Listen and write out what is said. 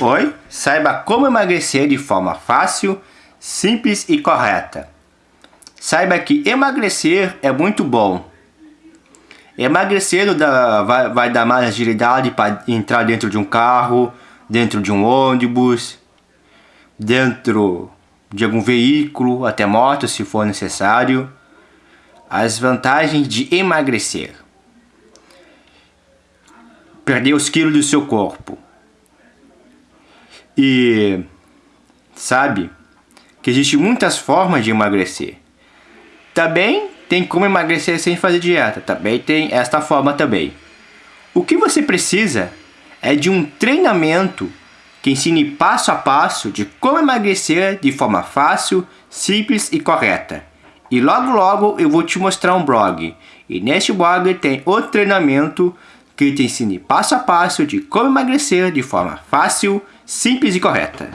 Oi, saiba como emagrecer de forma fácil, simples e correta. Saiba que emagrecer é muito bom. Emagrecer vai, vai dar mais agilidade para entrar dentro de um carro, dentro de um ônibus, dentro de algum veículo, até moto se for necessário. As vantagens de emagrecer. Perder os quilos do seu corpo. E sabe que existem muitas formas de emagrecer. Também tem como emagrecer sem fazer dieta. Também tem esta forma também. O que você precisa é de um treinamento que ensine passo a passo de como emagrecer de forma fácil, simples e correta. E logo logo eu vou te mostrar um blog. E neste blog tem o treinamento que te ensine passo a passo de como emagrecer de forma fácil, simples e correta.